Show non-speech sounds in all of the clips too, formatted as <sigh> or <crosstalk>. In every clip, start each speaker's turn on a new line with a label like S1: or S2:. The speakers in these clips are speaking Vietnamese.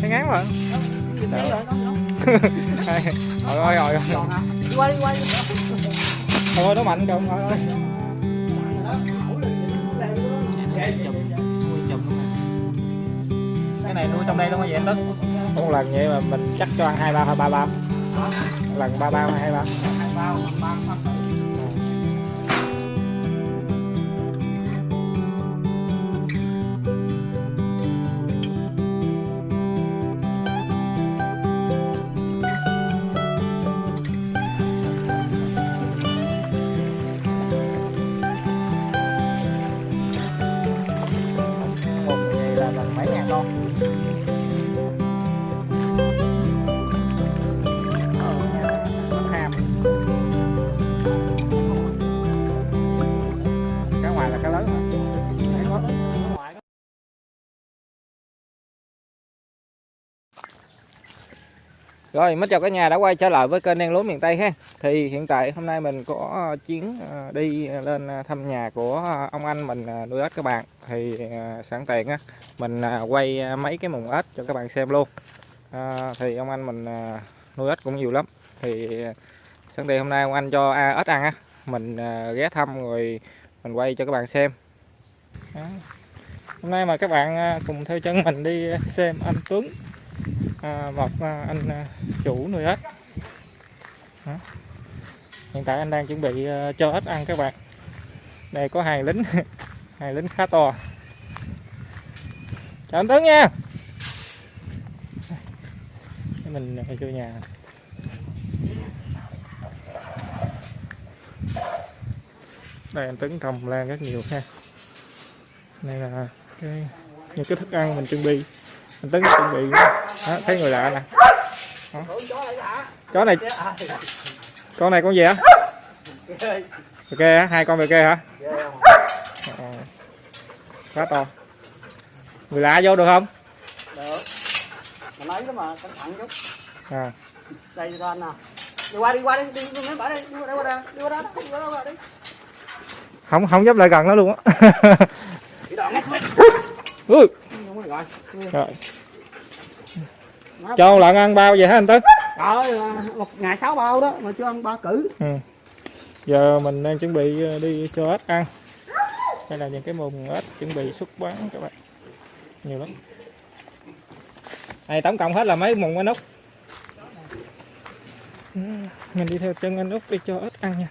S1: thấy ngán mà
S2: rồi,
S1: rồi rồi
S2: Còn hả? Đi qua đi qua. đi.
S1: thôi nó mạnh kìa rồi ơi cái này nuôi trong đây luôn hả vậy Tấn? Một lần vậy mà mình chắc cho ăn hai ba hay ba bao lần ba bao hay hai bao Rồi, mến chào cả nhà đã quay trở lại với kênh đen lúa miền Tây ha. Thì hiện tại hôm nay mình có ờ, chuyến ờ, đi lên ờ, thăm nhà của ông anh mình nuôi ếch các bạn. Thì sẵn tiện á mình quay mấy cái mùng ếch cho các bạn xem luôn. À, thì ông anh mình nuôi ếch cũng nhiều lắm. Thì sẵn tiện hôm nay ông anh cho à, ếch ăn á, mình ghé thăm rồi mình quay cho các bạn xem. Đó. Hôm nay mà các bạn cùng theo chân mình đi xem anh Tuấn à, một à, anh à, chủ nuôi ếch. Đó. hiện tại anh đang chuẩn bị à, cho ếch ăn các bạn. Đây có hai lính. <laughs> Hai lính khá to. Chào anh Tuấn nha. Mình vô nhà. Đây anh Tuấn trồng lan rất nhiều ha. Đây là cái những cái thức ăn mình chuẩn bị anh Tuấn chuẩn bị đó, thấy người lạ nè chó này con này con gì hả bè kê hả hai con bè kê hả Ờ. khá to người lạ vô được không
S2: Được. Mà nói đó mà cẩn thận chút.
S1: à.
S2: Đây cho anh nè. Đi qua đi qua đi, đi đi mấy bả đi, qua đây qua đây, đi qua đó, đi qua đó qua đi.
S1: không không dám lại gần nó luôn á. <laughs> Ui,
S2: rồi.
S1: rồi. Cho lợn ăn bao vậy hả anh Tuấn?
S2: Rồi, một ngày sáu bao đó mà chưa ăn ba cử.
S1: ừ. giờ mình đang chuẩn bị ờ, đi cho ếch ăn. Đây là những cái mùng ếch chuẩn bị xuất bán các bạn. Nhiều lắm. Này tổng cộng hết là mấy mùng anh út? Ừ, mình đi theo chân anh út đi cho ếch ăn nha.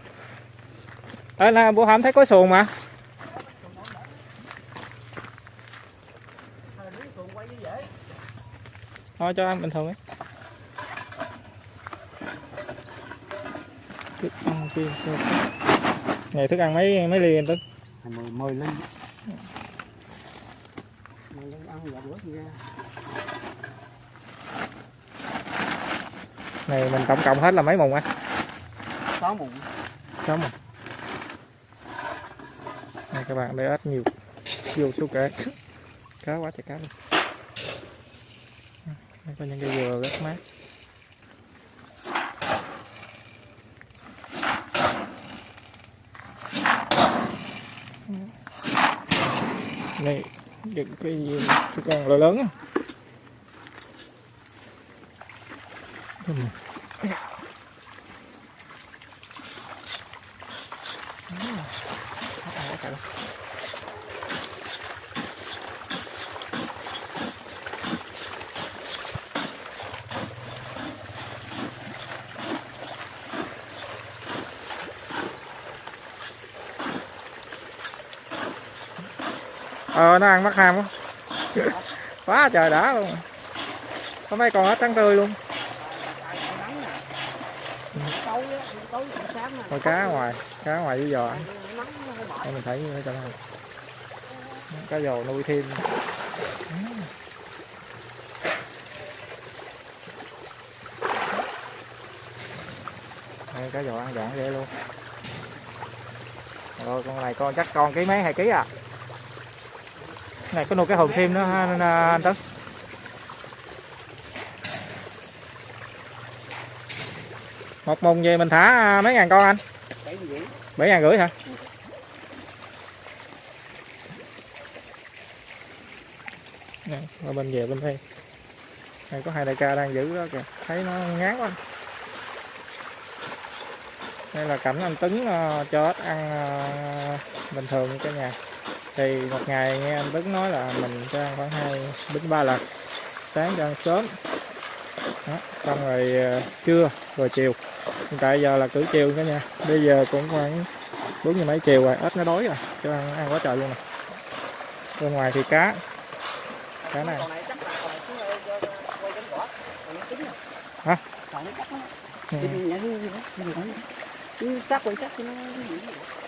S1: Ở là bữa hổm thấy có xuồng mà thôi cho ăn bình thường ấy. Thức ăn kia ngày thức ăn mấy mấy ly anh tính
S2: Mười mười ly. Mười ly ăn vài bữa nha.
S1: này mình tổng cộng hết là mấy mùng anh
S2: Sáu mụn.
S1: sáu mùng. Này các bạn để ếch nhiều. Vô số kể cá quá trời cá luôn có những cây dừa rất mát. Này những cái gì chứ con là lớn á Đúng rồi. Đó, cả đó ờ nó ăn mắc ham quá. <laughs> Quá trời đã luôn. Có mấy con hết trắng tươi luôn. Thôi cá ngoài cá ngoài với giò ăn. Đây mình thấy như thế này. Cá giò nuôi thêm. Đây cá giò ăn dọn dễ luôn. Rồi, con này con chắc con ký mấy, hai ký à? Này có nuôi cái hồn thêm nữa ha à, anh, anh Tấn một mùng về mình thả à, mấy ngàn con anh.
S2: Bảy
S1: ngàn rưỡi hả? Nè, qua bên về bên đây. Này có hai đại ca đang giữ đó kìa. Thấy nó ngán quá. Đây là cảnh anh Tấn à, cho ít ăn bình thường cả nhà thì một ngày nghe anh Tấn nói là mình cho ăn khoảng 2 đến 3 lần sáng cho ăn sớm đó, xong rồi ờ, trưa rồi chiều hiện tại giờ là cử chiều cả nhà bây giờ cũng khoảng bốn giờ mấy chiều rồi ếch nó đói rồi cho ăn, ăn quá trời luôn nè bên ngoài thì cá cá này. Hả?
S2: Lắm.
S1: Ừ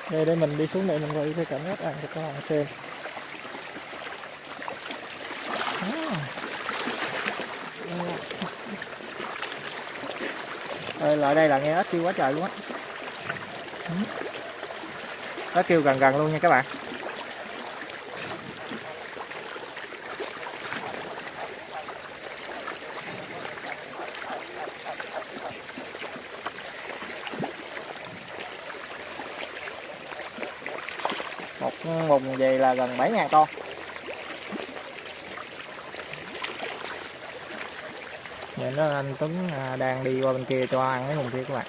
S1: đây đây mình đi xuống đây mình quay cái cảnh giác ăn cho các bạn xem Đây, lại đây là nghe ếch kêu quá trời luôn á. Nó kêu gần gần luôn nha các bạn một mùng về là gần 7.000 con Nhìn đó anh Tuấn à, đang đi qua bên kia cho ăn cái mùng kia các bạn.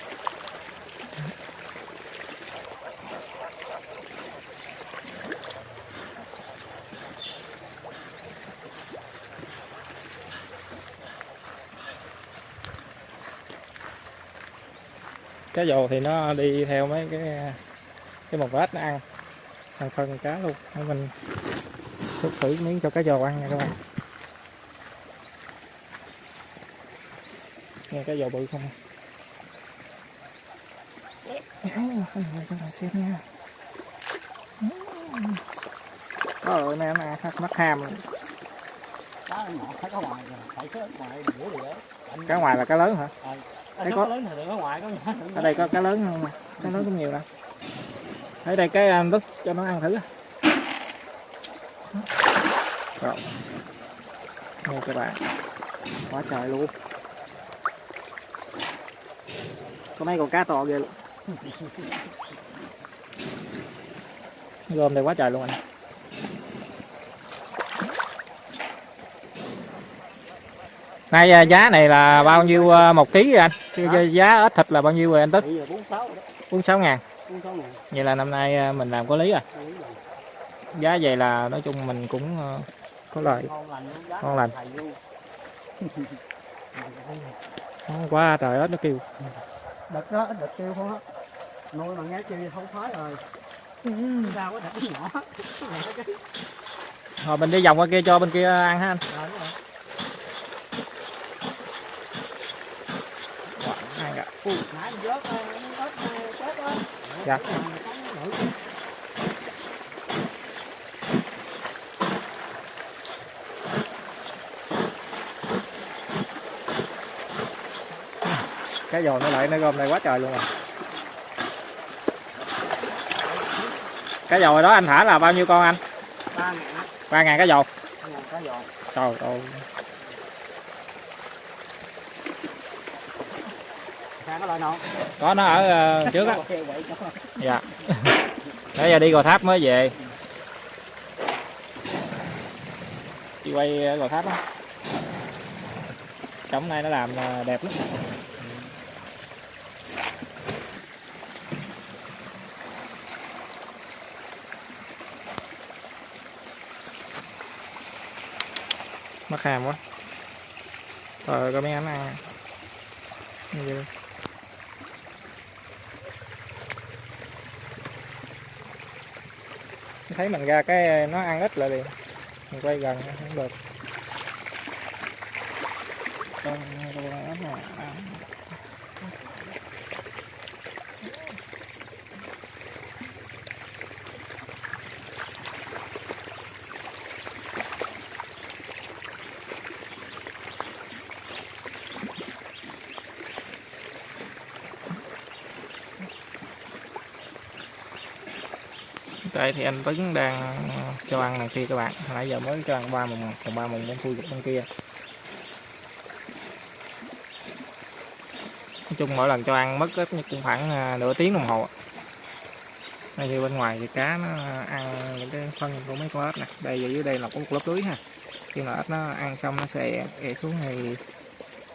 S1: Cá dồ thì nó đi theo mấy cái cái một vết nó ăn ăn phân cá luôn Để mình xúc thử miếng cho cá dồ ăn nha các bạn nghe cá dồ bự không cái này cho xem nha. Trời ơi, anh ăn mắt- ham.
S2: Cá cá ngoài rồi.
S1: Cá là cá lớn hả Thấy
S2: có cá lớn thì có ngoài có
S1: ở đây có cá lớn không mà cá lớn cũng nhiều đâu ở đây cái anh đứt cho nó ăn thử. Rồi. Nghe các bạn. Quá trời luôn. Có mấy con cá to ghê luôn. <laughs> Gom đây quá trời luôn anh. Nay à, giá này là bao nhiêu à, một ký anh? Giá ít thịt là bao nhiêu rồi anh Tức?
S2: Bây giờ 46 rồi đó.
S1: 46 ngàn
S2: 46 ngàn.
S1: Vậy là năm nay à, mình làm có lý à giá vậy là nói chung mình cũng à, có lời
S2: Ngon lành
S1: Ngon <laughs> quá trời ớt nó kêu
S2: Đợt đó đợt tiêu không á. Nuôi mà nghe kêu không phái rồi. Sao có đợt nhỏ. <laughs>
S1: rồi mình đi vòng qua kia cho bên kia ăn ha anh
S2: Rồi, đúng rồi.
S1: Wow, ăn.
S2: Ui, nãy mình vớt ờ, nó ớt ờ, chết đó.
S1: Dạ.
S2: Cái này nó
S1: lại nó gom này quá trời luôn rồi cái dầu đó anh thả là bao nhiêu con anh?
S2: Ba ngàn
S1: ba ngàn cái dầu
S2: giò.
S1: trời ơi
S2: có loại nào?
S1: có nó ở ờ, trước á. Dạ. Nãy giờ đi gò tháp mới về. Đi quay ờ, gò tháp á. Trống này nó làm ờ, đẹp lắm. Mắc hàm quá. Rồi có mấy anh ăn Như vậy. Thấy mình ra cái nó ăn ít lại liền mình quay gần không được con con này Đây, thì anh Tuấn đang ờ, cho ăn này kia các bạn. Hồi nãy giờ mới cho ăn ba mùng, còn ba mùng bên khui bên kia. Nói chung mỗi lần cho ăn mất ít nhất cũng khoảng ờ, nửa tiếng đồng hồ. Đây như bên ngoài thì cá nó ờ, ăn những cái phân của mấy con ếch nè. Đây dưới đây là có một lớp lưới ha. Khi mà ếch nó ăn xong nó sẽ ị xuống thì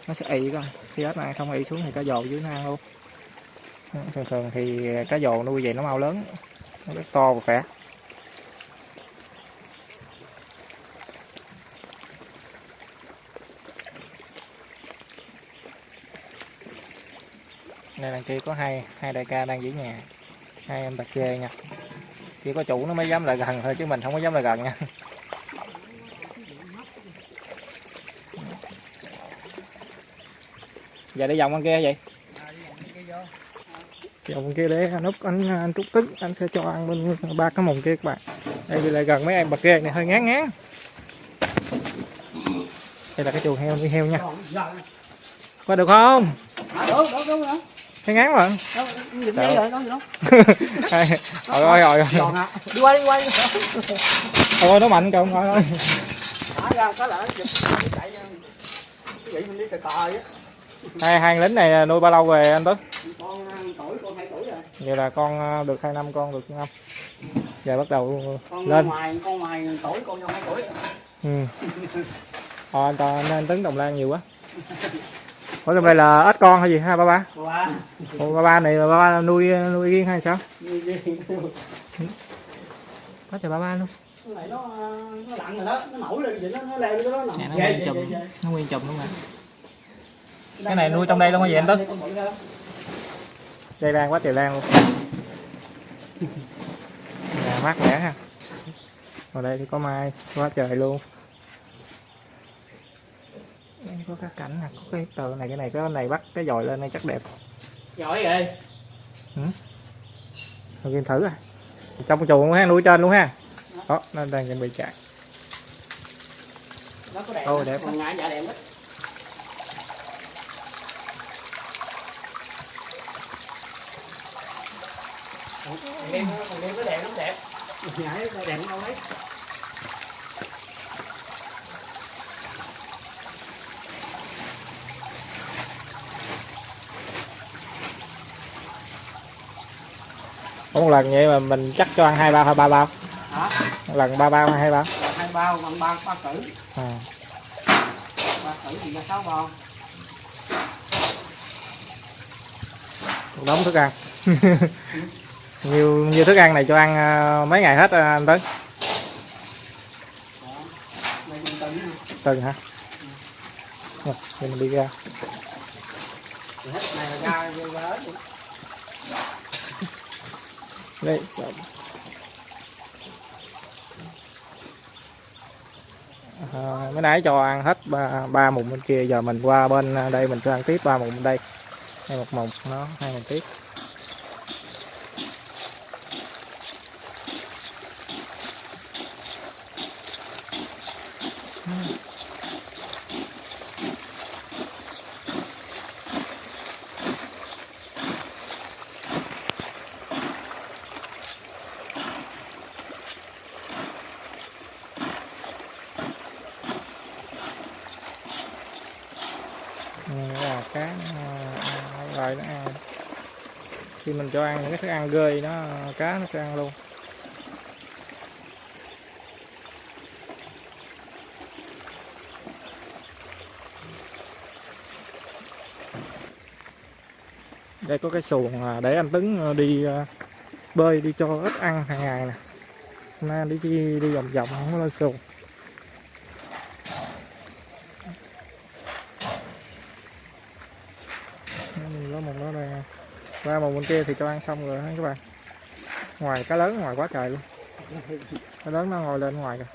S1: nó sẽ ị con khi ếch nó ăn xong ị xuống thì cá dồ dưới nó ăn luôn. Thường thường thì cá dồ nuôi vậy nó mau lớn nó rất to và khỏe. Đây đằng kia có hai hai đại ca đang giữ nhà. Hai em bạc kê nha. Chỉ có chủ nó mới dám lại gần thôi chứ mình không có dám lại gần nha. Giờ đi vòng con kia vậy. Dạ, vòng kia để anh út anh anh trúc tức anh sẽ cho ăn bên ba cái mùng kia các bạn. Đây thì lại gần mấy em bạc kê này hơi ngán ngán. Đây là cái chuồng heo nuôi heo nha. Qua được không?
S2: À,
S1: thấy ngán mà.
S2: Rồi,
S1: rồi rồi rồi rồi
S2: Đi qua, đi qua.
S1: thôi nó mạnh kìa thôi thôi. Hai hai lính này à, nuôi bao lâu rồi anh tức
S2: Con à, tuổi, con hai tuổi rồi
S1: vậy là con ờ, được hai năm con được năm giờ bắt đầu
S2: Con
S1: lên
S2: ngoài, con ngoài tuổi, con vô hai tuổi.
S1: ừ. ờ, anh, Toàn- anh, anh Tấn Đồng Lan nhiều quá Ủa trong đây là ít con hay gì ha ba ba. Ủa, ba ba này ba ba nuôi nuôi riêng hay sao có cho ba ba luôn
S2: Cái này nó nó lặn rồi đó, nó nổi lên vậy nó nó leo lên đó nằm.
S1: Nè, nó
S2: Ghê,
S1: nguyên chùm. nó nguyên chùm luôn nè Cái này nuôi trong đây luôn hả vậy anh Tuấn? Dây lan quá trời lan luôn. Nhà mát mẻ ha. Ở đây thì có mai quá trời luôn. Có các cảnh nè có cái tờ này cái này cái này bắt cái dòi lên đây chắc đẹp.
S2: Giỏi rồi.
S1: Thôi game thử à trong chuồng luôn ha nuôi trên luôn ha. Đó nó đang chuẩn bị chạy.
S2: Nó có đẹp. Đó,
S1: đẹp
S2: dạ đẹp Còn đêm còn đêm nó đẹp lắm đẹp. Nhảy nó đẹp đâu đấy.
S1: Ủa, một lần vậy mà mình chắc cho ăn hai bao hay ba bao
S2: Hả?
S1: lần ba bao hay hai bao
S2: Hai bao bằng ba ba cử.
S1: à.
S2: Ba cử thì ra sáu bao.
S1: đống thức ăn <laughs> nhiều nhiều thức ăn này cho ăn ờ, mấy ngày hết ờ, anh Tấn
S2: Đó. Nè.
S1: từng hả dạ, Rồi, mình đi ra <laughs> đây à, ờ, mới nãy cho ăn hết ba, ba mùng bên kia giờ mình qua bên đây mình cho ăn tiếp ba mùng bên đây hai một mùng nó hai mùng tiếp Ừ, cái là cá nó ăn nó khi mình cho ăn những cái thức ăn gơi nó cá nó sẽ ăn luôn. Đây có cái xuồng để anh Tấn ờ, đi ờ, bơi đi cho ít ăn hàng ngày nè. Hôm nay đi đi, đi vòng vòng không có lên xuồng. Nó một nó đây ba màu bên kia thì cho ăn xong rồi các bạn? Ngoài cá lớn, ngoài quá trời luôn. Cá lớn nó ngồi lên ngoài kìa.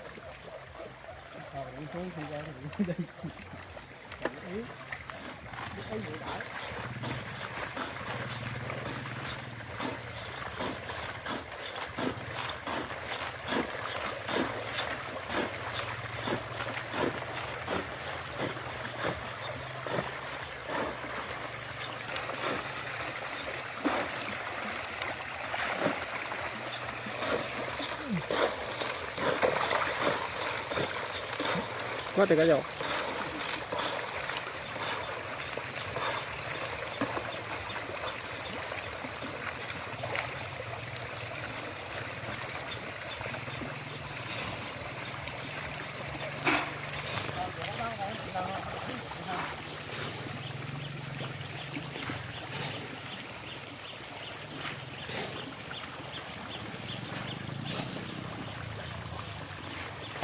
S1: ở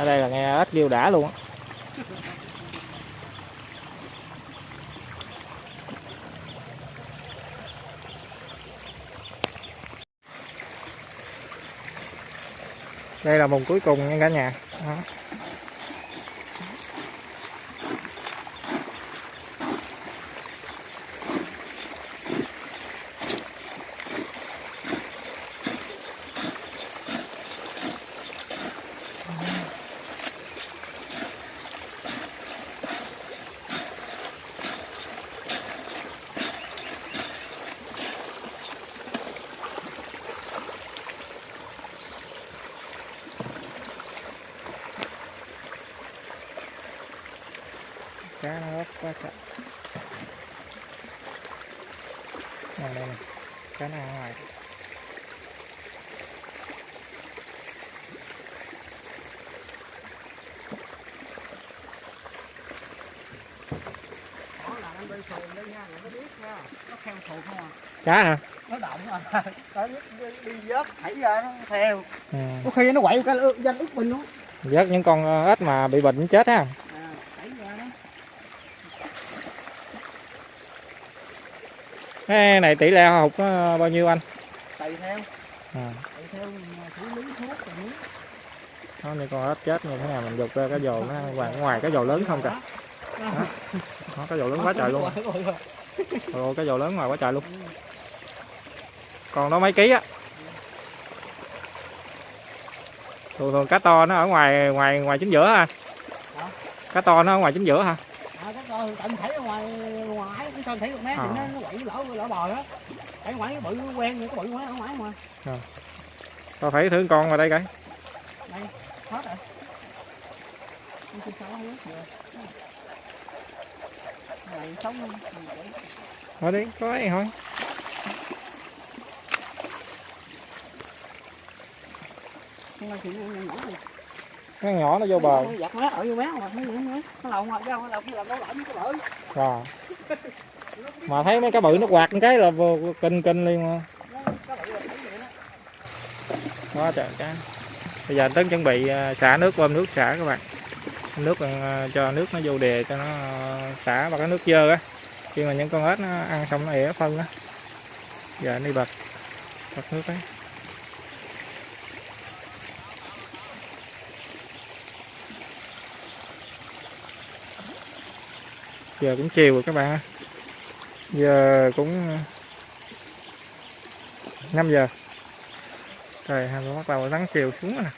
S1: đây là nghe ít điêu đã luôn á. Đây là vùng cuối cùng nha cả nhà Đó. Cá nó rất quá trời. À, đây nè cá nó ngoài
S2: à?
S1: Cá hả?
S2: Nó động à nó đi, đi, vớt thảy ra nó theo
S1: ừ.
S2: có khi nó quậy cái danh ức mình luôn.
S1: Vớt những con ờ, ếch mà bị bệnh chết ha
S2: à thảy ra đó
S1: cái này tỷ lệ học nó bao nhiêu anh?
S2: Tùy theo.
S1: À.
S2: tùy theo xử lý thuốc rồi muốn
S1: đó những con ếch chết như thế nào mình dục ra cái dầu nó ngoài ngoài cái dầu lớn không kìa. Nó cái dầu lớn quá trời luôn. Rồi cái dầu lớn ngoài quá trời luôn. Còn đó mấy ký á. Thường thường cá to nó ở ngoài ngoài ngoài chính giữa ha cá to nó ở ngoài chính giữa ha
S2: à coi tận thảy ở ngoài ngoài cái sơn thảy được mé
S1: À.
S2: thì nó nó quậy lỡ lỡ bò đó. Ở ngoài cái bự quen như cái bự quá ở ngoài mà.
S1: Tao phải thử con vào đây coi.
S2: Đây hết rồi. Sao này sống không
S1: thôi đi có ấy thôi.
S2: Không là chuyện nhỏ này
S1: cái nhỏ nó vô bờ.
S2: Nó giặt mé ở vô mé mà nó nó lầu ngoài ra nó lầu nó đâu lại cái bự
S1: rồi. Mà thấy mấy cá bự nó quạt cái là vô kinh kinh liền mà.
S2: Cái là đó
S1: quá trời cá bây giờ tấn chuẩn bị à, xả nước bơm nước xả các bạn. Nước à, cho nước nó vô đề cho nó à, xả vào cái nước dơ á. Khi mà những con ếch nó ăn xong nó ỉa phân á. Giờ đi bật bật nước ấy giờ cũng chiều rồi các bạn giờ cũng ờ, 5 giờ. Trời hà bắt đầu nắng chiều xuống rồi nè.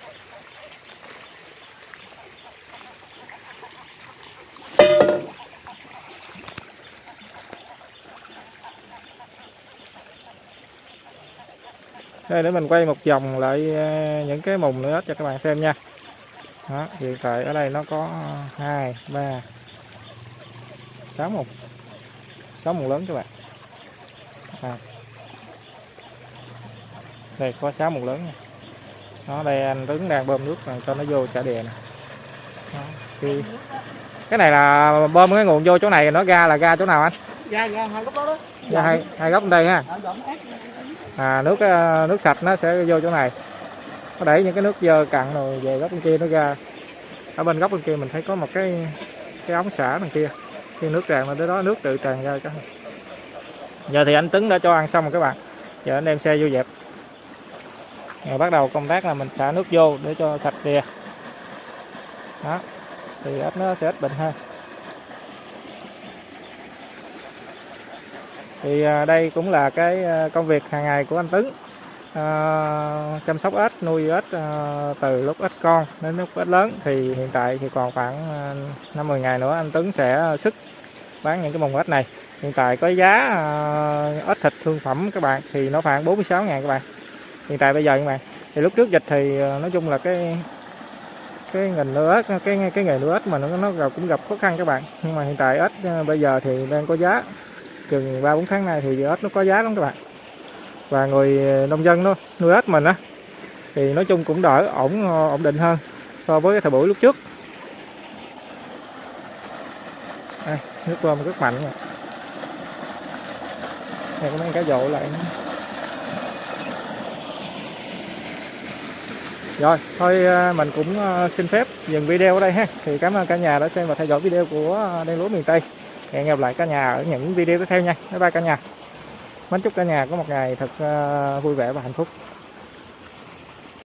S1: Đây để mình quay một vòng lại ờ, những cái mùng nữa cho các bạn xem nha. Đó, hiện tại ở đây nó có ờ, hai ba sáu mùng. Sáu mùng lớn các bạn. À. đây có sáu mùng lớn nha. Đó đây anh Tuấn đang bơm nước rồi cho nó vô chả đè nè thì cái này là bơm cái nguồn vô chỗ này nó ra là ra chỗ nào anh?
S2: Ra ra hai góc đó đó.
S1: Ra hai hai góc bên đây ha. À nước ờ, nước sạch nó sẽ vô chỗ này. Nó đẩy những cái nước dơ cặn rồi về góc bên kia nó ra. Ở bên góc bên kia mình thấy có một cái cái ống xả đằng kia khi nước tràn lên tới đó nước tự tràn ra cái giờ thì anh Tuấn đã cho ăn xong rồi các bạn. Giờ anh đem xe vô dẹp. Rồi bắt đầu công tác là mình xả nước vô để cho sạch đìa đó thì ếch nó sẽ ít bệnh hơn. Thì à, đây cũng là cái à, công việc hàng ngày của anh Tấn à, chăm sóc ếch nuôi ếch à, từ lúc ếch con đến lúc ếch lớn. Thì hiện tại thì còn khoảng à, năm 10 ngày nữa anh Tuấn sẽ sức bán những cái mồng ếch này. Hiện tại có giá à, ếch thịt thương phẩm các bạn, thì nó khoảng 46 ngàn các bạn. Hiện tại bây giờ các bạn, thì lúc trước dịch thì à, nói chung là cái cái ngành nuôi ếch, cái cái nghề nuôi ếch mà nó nó gặp- cũng gặp khó khăn các bạn. Nhưng mà hiện tại ếch à, bây giờ thì đang có giá. Chừng ba bốn tháng nay thì ếch nó có giá lắm các bạn. Và người nông dân nó nuôi ếch mình á, thì nói chung cũng đỡ ổn ổn định hơn so với cái thời buổi lúc trước đây, nước bơm rất mạnh nha đây có mấy cái dội lại. Rồi, thôi ờ, mình cũng ờ, xin phép dừng video ở đây ha. Thì cảm ơn cả nhà đã xem và theo dõi video của ờ, đen lúa miền tây. Hẹn gặp lại cả nhà ở những video tiếp theo nha. Bye bye cả nhà. Mến chúc cả nhà có một ngày thật vui vẻ và hạnh phúc.